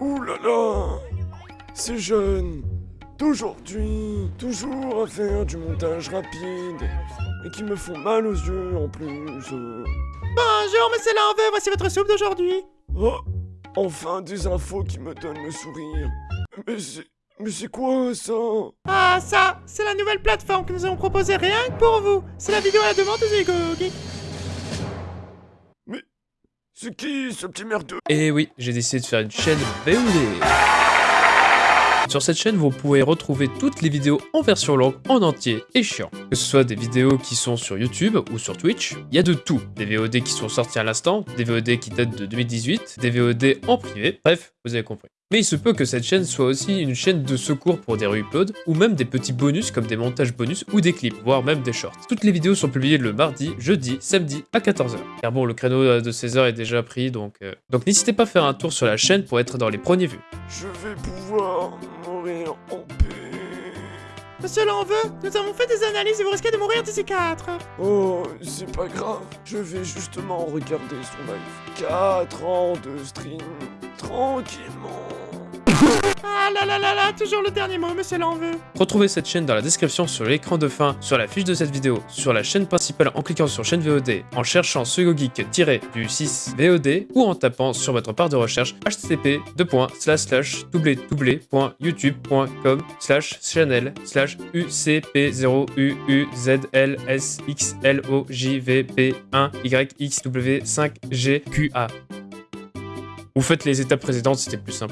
Ouh là là Ces jeunes d'aujourd'hui, toujours à faire du montage rapide et qui me font mal aux yeux en plus. euh. Bonjour, monsieur Lanveux, voici votre soupe d'aujourd'hui. Oh Enfin des infos qui me donnent le sourire. Mais c'est... Mais c'est quoi ça? Ah, ça, c'est la nouvelle plateforme que nous avons proposée rien que pour vous. C'est la vidéo à la demande des Ego Geeks. C'est qui ce petit merdeux? Et Eh oui, j'ai décidé de faire une chaîne VOD. Sur cette chaîne, vous pourrez retrouver toutes les vidéos en version longue, en entier et chiant. Que ce soit des vidéos qui sont sur YouTube ou sur Twitch, il y a de tout. Des VOD qui sont sortis à l'instant, des VOD qui datent de 2018, des VOD en privé, bref, vous avez compris. Mais il se peut que cette chaîne soit aussi une chaîne de secours pour des reuploads, ou même des petits bonus comme des montages bonus ou des clips, voire même des shorts. Toutes les vidéos sont publiées le mardi, jeudi, samedi à 14h. Car bon, le créneau euh, de 16h est déjà pris, donc... euh, Donc n'hésitez pas à faire un tour sur la chaîne pour être dans les premiers vues. Je vais pouvoir. Monsieur Lanveux, nous avons fait des analyses et vous risquez de mourir d'ici 4. Oh, c'est pas grave. Je vais justement regarder son live. 4 ans de stream. Tranquillement. Ah là là là là, toujours le dernier mot, monsieur Lanveux. Retrouvez cette chaîne dans la description sur l'écran de fin, sur la fiche de cette vidéo, sur la chaîne principale en cliquant sur chaîne VOD, en cherchant Geek du 6 VOD ou en tapant sur votre barre de recherche http www.youtube.com slash channel slash ucp0uuzlsxlojvp1yxw5gqa. Vous faites les étapes précédentes, c'était plus simple.